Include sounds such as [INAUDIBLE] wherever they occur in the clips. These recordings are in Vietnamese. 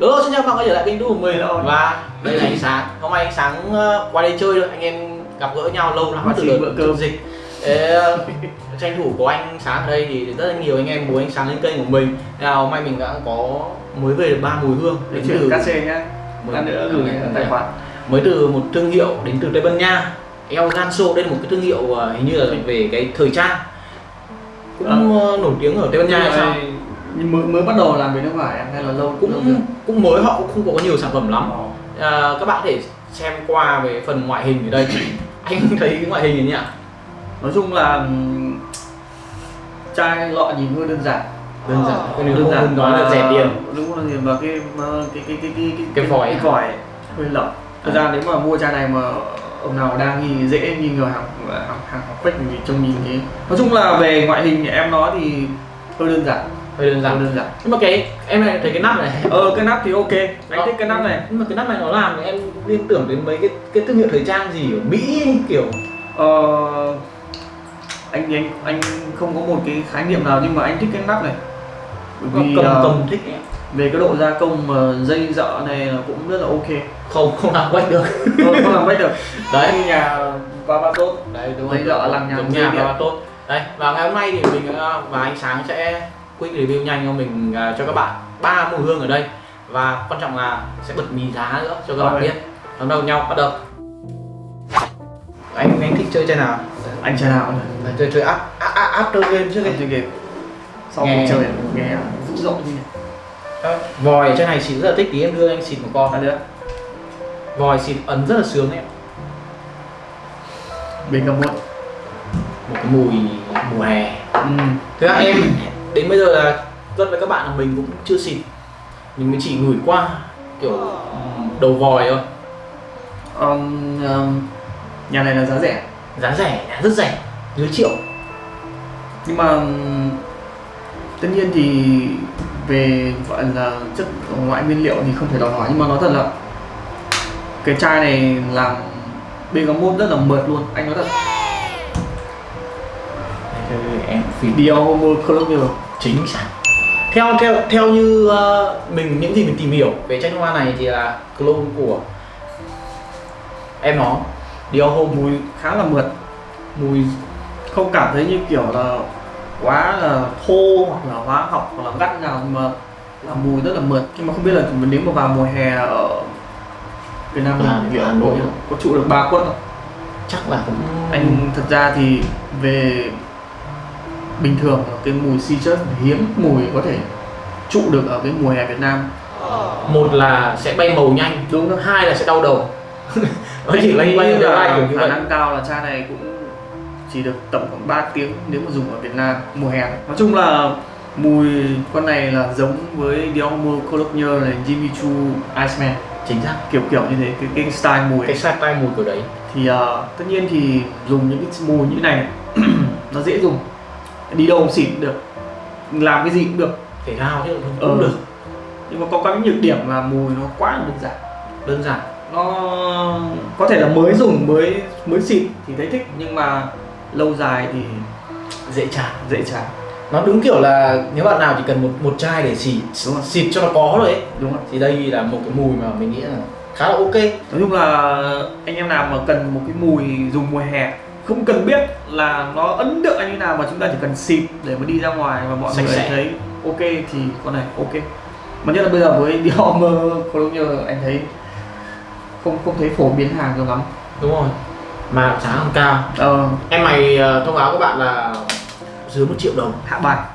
Hello, xin chào các bạn quay trở lại kênh YouTube của mình và đây là ánh sáng. Hôm nay ánh sáng ờ, qua đây chơi thôi, anh em gặp gỡ nhau lâu lắm từ bữa cơm dịch. Thế, ờ, tranh thủ có anh sáng ở đây thì rất là nhiều anh em muốn ánh sáng lên kênh của mình. Nào hôm nay mình đã có mới về được ba mùi hương đến từ cắt xe nhá. Mới, nữa gửi tài khoản. Mới từ một thương hiệu đến từ Tây Ban Nha. El Ganso đây là một cái thương hiệu ờ, hình như là về cái thời trang cũng à. nổi tiếng ở Tây Ban Nha hay sao? Nhưng mới mới bắt đầu làm về nước ngoài hay là lâu cũng lâu cũng mới họ cũng không có nhiều sản phẩm lắm. À, các bạn có thể xem qua về phần ngoại hình ở đây. [COUGHS] Anh thấy cái ngoại hình này nhỉ? Nói chung là chai lọ nhìn hơi đơn giản. Đơn giản. Ờ, cái đơn giản nói là rẻ tiền. đúng rồi và cái cái cái cái cái cái vòi cái vòi hơi lỏng. Thực ra nếu mà mua chai này mà ông nào đang nghi dễ nghi ngờ hàng hàng hàng học fake thì trông nhìn thế nói chung là về ngoại hình em nói thì hơi đơn giản hơi đơn giản. Đơn giản. Nhưng mà cái em này thấy cái nắp này. Ờ cái nắp thì ok. Anh Đó. thích cái nắp này. nhưng mà cái nắp này nó làm thì em liên tưởng đến mấy cái cái thương hiệu thời trang gì ở mỹ kiểu. Ờ anh anh anh không có một cái khái niệm nào nhưng mà anh thích cái nắp này. Vì cầm ờ, cầm thích ấy. về cái độ gia công mà dây dợ này là cũng rất là ok. Không không làm quay được. Không, không làm bách được. [LAUGHS] Đấy. Nhà ba ba tốt đấy đúng Dây dợ giống dây nhà điện. và tốt đây và ngày hôm nay thì mình ờ, và ánh sáng sẽ quick review nhanh cho mình ờ, cho các bạn ba mùi hương ở đây. Và quan trọng là sẽ bật mì giá nữa cho các bạn biết. Đón đầu nhau bắt đầu. Anh anh thích chơi chơi nào? Anh chơi nào? Là chơi chơi up, after game trước chơi game. Sau Nghe. chơi nghe. Dữ dội như này. Ờ, vòi trên này xịt rất là thích tí em đưa anh xịt một con. Ăn nữa vòi xịt ấn rất là sướng em. Bình cầm muộn. Một cái mùi mùa hè. Ừ. Ra em đến bây giờ là rất với các bạn là mình cũng chưa xịt. Mình mới chỉ gửi qua kiểu ừm, đầu vòi thôi. Um, um, nhà này là giá rẻ. Giá rẻ, rất rẻ, dưới triệu. Nhưng mà tất nhiên thì về gọi là chất ngoại nguyên liệu thì không thể đòi hỏi nhưng mà nói thật là cái chai này làm bergamot rất là mượt luôn anh nói thật. Em phỉ Dior Homo Colonial chính xác theo theo theo như ờ, mình những gì mình tìm hiểu về nước hoa này thì là clone của em nó. Dior Homme mùi khá là mượt. Mùi không cảm thấy như kiểu là quá là thô hoặc là hóa học hoặc là gắt nhưng mà là mùi rất là mượt. Nhưng mà không biết là nếu mà vào mùa hè ở Việt Nam À, mình Hà Nội. có trụ được ba quất không? chắc là cũng anh thật ra thì về bình thường là cái mùi citrus hiếm mùi có thể trụ được ở cái mùa hè Việt Nam. Một là sẽ bay màu nhanh đúng không? hai là sẽ đau đầu. Nó chỉ loanh quanh là loanh kiểu như khả năng cao là chai này cũng chỉ được tầm khoảng 3 tiếng nếu mà dùng ở Việt Nam mùa hè. Này. Nói chung là mùi con này là giống với Dior Colonial này Jimmy Choo Iceman. Chính xác. Kiểu kiểu như thế cái, cái style mùi. Cái style mùi kiểu đấy. Thì ờ, tất nhiên thì dùng những cái mùi như này [CLEARS THROAT] nó dễ dùng đi đâu cũng xịt được. Làm cái gì cũng được. Thể thao chứ cũng Ờ. được. Nhưng mà có cái nhược điểm là mùi nó quá là đơn giản. Đơn giản. Nó có thể là mới dùng mới mới xịt thì thấy thích. Nhưng mà lâu dài thì dễ chán dễ chán. Nó đúng kiểu là nếu bạn nào chỉ cần một một chai để xịt đúng xịt cho nó có rồi ấy. Đúng không thì đây là một cái mùi mà mình nghĩ là khá là ok. Nói chung là anh em nào mà cần một cái mùi dùng mùa hè không cần biết là nó ấn tượng như nào mà chúng ta chỉ cần xịt để mà đi ra ngoài và mọi Sạch người sẽ. thấy ok thì con này ok. Mà nhất là bây giờ với [LAUGHS] Dior Colonial anh thấy không không thấy phổ biến hàng cho lắm. Đúng rồi. Mà giá không cao. Ờ, em mày ờ, thông báo các bạn là dưới một triệu đồng. Hạ bài. [LAUGHS]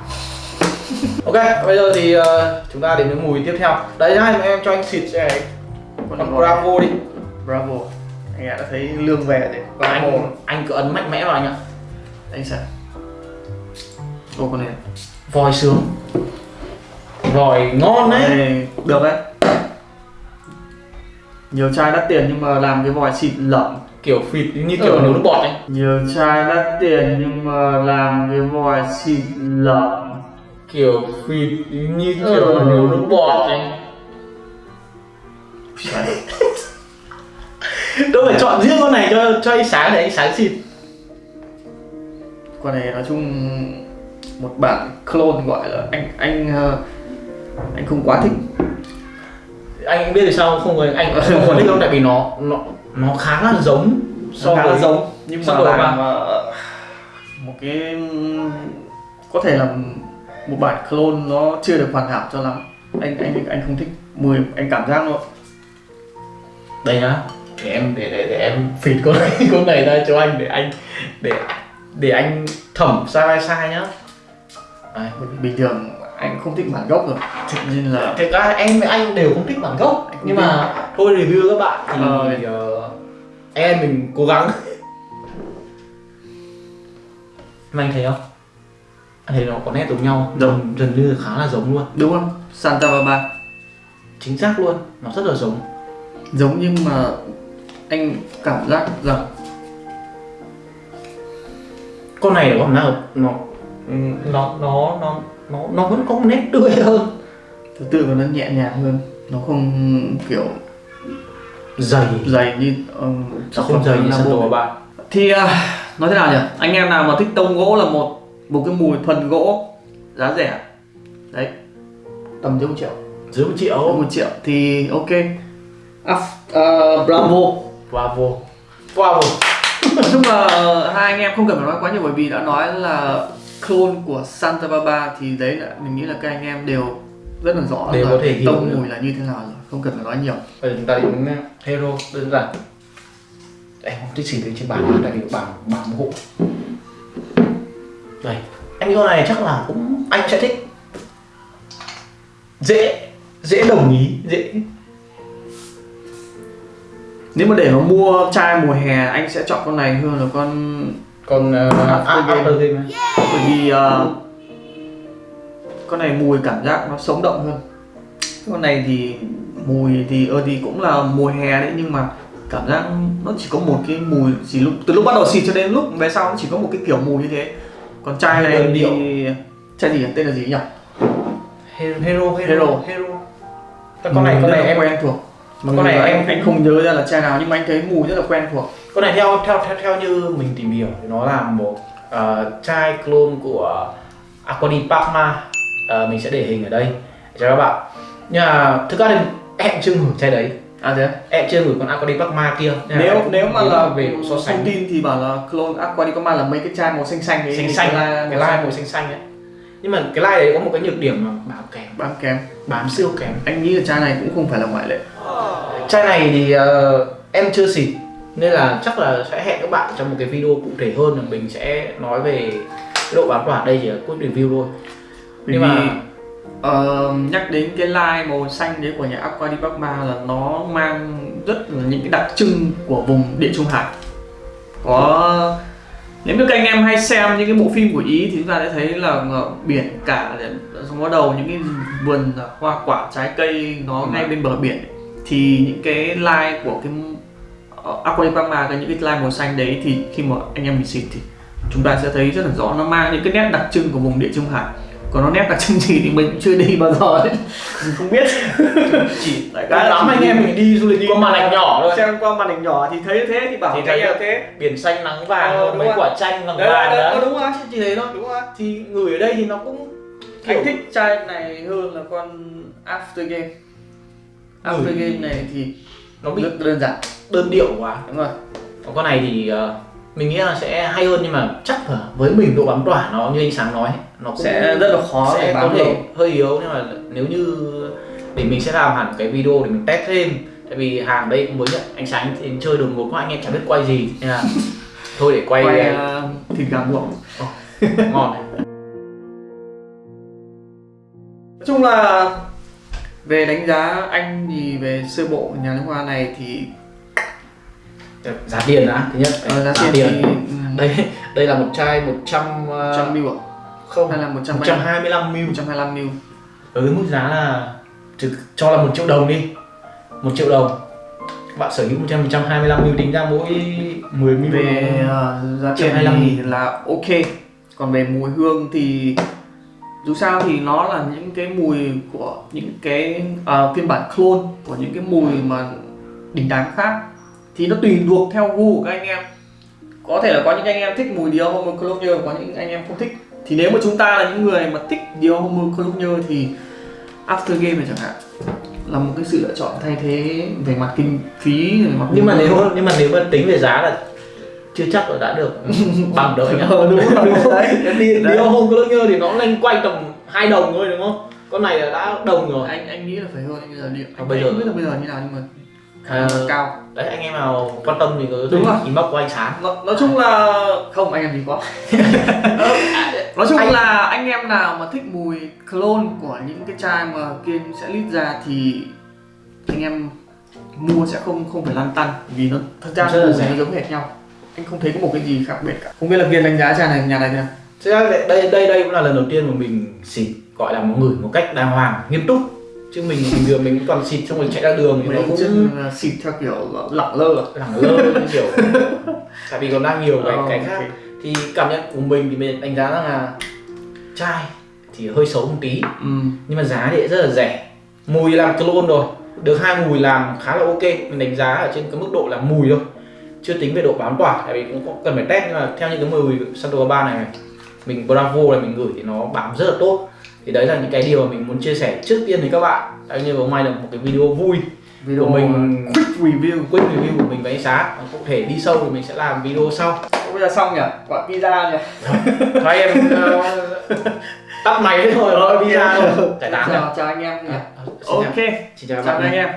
Ok bây giờ thì ờ, chúng ta đến với mùi tiếp theo. Đấy hai em cho anh xịt cái con bravo đi. Bravo anh đã thấy lương về đấy Bravo anh anh cứ ấn mạnh mẽ vào anh ạ. Anh sẽ ô con này. Vòi sướng. Vòi ngon đấy. Đây, được đấy. Nhiều chai đắt tiền nhưng mà làm cái vòi xịt lỏng kiểu phịt như kiểu Ừ. nước bọt ấy. Nhiều chai đắt tiền nhưng mà làm cái vòi xịt lỏng kiểu phịt như kiểu Ừ. nước bọt ấy đâu phải chọn riêng con này cho cho anh sáng để anh sáng xịt. Con này nói chung một bản clone gọi là anh anh ờ, anh không quá thích. Anh biết vì sao không? Người anh không có thích đâu tại vì nó nó nó khá là giống so với giống nhưng mà làm mà một cái có thể là một bản clone nó chưa được hoàn hảo cho lắm. Anh anh anh không thích. Mùi anh cảm giác nó đây nhá để em để để, để em phịt con này [LAUGHS] con này ra cho anh để anh để để anh thẩm sai vai sai nhá. Đấy, bình thường anh không thích bản gốc rồi. Thực nên là thực ra em với anh đều không thích bản gốc nhưng mà thôi review các bạn thì, ờ. thì uh, em mình cố gắng. Mà anh thấy không? Anh thấy nó có nét giống nhau giống. gần như khá là giống luôn. Đúng không? Santa Barbara. Chính xác luôn nó rất là giống. Giống nhưng mà anh cảm giác rằng con này là con nào nó nó nó nó nó nó vẫn có nét tươi hơn. Thứ tự của nó nhẹ nhàng hơn nó không kiểu dày. dày như um, nó không dày như sân ba thì uh, nói thế nào nhỉ? Anh em nào mà thích tông gỗ là một một cái mùi thuần gỗ giá rẻ. Đấy. Tầm dưới một triệu. Dưới một triệu. Một triệu. Thì ok. À, uh, bravo bravo bravo nói chung là hai anh em không cần phải nói quá nhiều bởi vì đã nói là clone của Santa Barbara thì đấy là mình nghĩ là các anh em đều rất là rõ đều là có thể hiểu tông mùi là như thế nào rồi không cần phải nói nhiều. Bây giờ chúng ta đến hero đơn giản. Em không thích lên trên bàn tại vì bàn bàn hộ đây anh con này chắc là cũng anh sẽ thích dễ dễ đồng ý dễ nếu mà để mà mua chai mùa hè anh sẽ chọn con này hơn là con con uh, after game, bởi vì uh, con này mùi cảm giác nó sống động hơn. Con này thì mùi thì ơ thì cũng là mùa hè đấy nhưng mà cảm giác nó chỉ có một cái mùi chỉ lúc từ lúc bắt đầu xịt cho đến lúc về sau nó chỉ có một cái kiểu mùi như thế. Còn chai này thì chai gì tên là gì nhỉ? Hero hero. Hero, hero. con này con này em. quen thuộc mà con này anh anh không nhớ ra là chai nào nhưng mà anh thấy mùi rất là quen thuộc. Con này theo theo theo theo như mình tìm hiểu thì nó là một uh, chai clone của Aquadi Parma uh, mình sẽ để hình ở đây. Cho các bạn. Nhưng mà thực ra thì em chưa ngửi chai đấy. À thế em chưa ngửi con Aquadi Parma kia nếu nếu mà là về so sánh. thông tin thì bảo là clone Aquadi Parma là mấy cái chai màu xanh xanh ấy xanh xanh cái, cái lai màu xanh xanh ấy. Nhưng mà cái lai đấy có một cái nhược điểm mà bám kém. Bám kém. Bám siêu kém. Anh nghĩ là chai này cũng không phải là ngoại lệ chai này thì uh, em chưa xịt nên là chắc là sẽ hẹn các bạn trong một cái video cụ thể hơn là mình sẽ nói về cái độ bám tỏa đây chỉ là quick review thôi. Bởi nhưng vì, mà uh, nhắc đến cái line màu xanh đấy của nhà Aqua Di Parma là nó mang rất là những cái đặc trưng của vùng địa trung hải. Có nếu như các anh em hay xem những cái bộ phim của ý thì chúng ta sẽ thấy là biển cả xong bắt đầu những cái vườn hoa quả trái cây nó ngay bên bờ biển thì những cái line của cái uh, Aquapama cái những cái line màu xanh đấy thì khi mà anh em mình xịt thì chúng ta sẽ thấy rất là rõ. Nó mang những cái nét đặc trưng của vùng địa trung hải. Còn nó nét đặc trưng gì thì mình cũng chưa đi bao giờ. Đấy [LAUGHS] mình không biết. Chỉ [LAUGHS] tại cái lắm anh em mình đi du lịch qua màn ảnh nhỏ thôi. xem qua màn ảnh nhỏ thì thấy thế thì bảo thì thấy là thế. biển xanh nắng vàng ờ, mấy quả chanh vàng vàng đấy, đấy. đúng rồi chỉ thế thôi đúng rồi thì người ở đây thì nó cũng kiểu... anh thích chai này hơn là con after game after ừ. game này thì nó bị rất đơn giản. đơn điệu quá. Đúng rồi. Còn con này thì uh, mình nghĩ là sẽ hay hơn nhưng mà chắc là với mình độ bám tỏa nó như anh sáng nói nó sẽ rất là khó sẽ có thể hơi yếu nhưng mà nếu như để mình sẽ làm hẳn cái video để mình test thêm. Tại vì hàng đây cũng mới nhận anh sáng thì chơi đường một anh em chẳng biết quay gì. Nên là [LAUGHS] thôi để quay, quay uh, thịt gà luộc oh, ngon. Chung là về đánh giá anh thì về sơ bộ nhà nước hoa này thì giá tiền đã thứ nhất. Ờ, giá, giá tiền, tiền. Thì... [LAUGHS] đây đây là một chai 100 100 ml à? không hay là 100 125 ml 125 ml ở cái mức giá là cho là một triệu đồng đi. Một triệu đồng. Bạn sở hữu 100 125 ml tính ra mỗi 10 ml về uh, giá tiền thì là ok. Còn về mùi hương thì dù sao thì nó là những cái mùi của những cái uh, phiên bản clone của những cái mùi mà đình đám khác. Thì nó tùy thuộc theo gu của các anh em. Có thể là có những anh em thích mùi Dior Homme Cologne có những anh em không thích. Thì nếu mà chúng ta là những người mà thích Dior Homme Cologne thì After Game này chẳng hạn là một cái sự lựa chọn thay thế về mặt kinh phí về mặt nhưng mà nếu nhưng mà nếu mà tính về giá là chưa chắc là đã được [LAUGHS] bằng anh ạ Ờ, đúng rồi, đúng rồi. đấy đi đi Đấy. hôm có nhơ thì nó lên quanh tầm hai đồng thôi đúng không con này là đã đồng rồi anh anh nghĩ là phải hơn anh bây giờ liệu anh, bây anh giờ- không biết là bây giờ như nào nhưng mà À, cao đấy anh em nào quan tâm thì có Đúng rồi. inbox của anh sáng nói, nói chung là không anh em gì quá [LAUGHS] nói chung Anh- là anh em nào mà thích mùi clone của những cái chai mà kiên sẽ lít ra thì anh em mua sẽ không không phải lăn tăn vì nó thật ra Rất là mùi rẻ. nó giống hệt nhau anh không thấy có một cái gì khác biệt cả. Không biết là kiên đánh giá chai này nhà này thế nào? Thực ra đây đây đây cũng là lần đầu tiên mà mình xịt gọi là một ngửi một cách đàng hoàng nghiêm túc. Chứ mình bình thường mình toàn xịt xong rồi chạy ra đường thì nó cũng là xịt theo kiểu lẳng lơ à? lẳng lơ kiểu [LAUGHS] tại vì còn đang nhiều cái Ờ, cái khác. thì cảm nhận của mình thì mình đánh giá rằng là chai thì hơi xấu một tí. Ừ. nhưng mà giá thì rất là rẻ. Mùi làm clone rồi. Được hai mùi làm khá là ok. Mình đánh giá ở trên cái mức độ là mùi thôi chưa tính về độ bám tỏa tại vì cũng cần phải test nhưng mà theo những cái mùi Santo ba này này mình Bravo này mình gửi thì nó bám rất là tốt. Thì đấy là những cái điều mà mình muốn chia sẻ trước tiên với các bạn. Tại như hôm nay là một cái video vui video của mình. quick review quick review của mình với ánh sáng. Cụ thể đi sâu thì mình sẽ làm video sau. Bây giờ xong nhỉ? Quả pizza nhỉ thôi em ờ, [LAUGHS] tắt máy đấy thôi đi ra thôi tán rồi chào, chào anh em nhỉ. À, ok. Xin chào chào anh em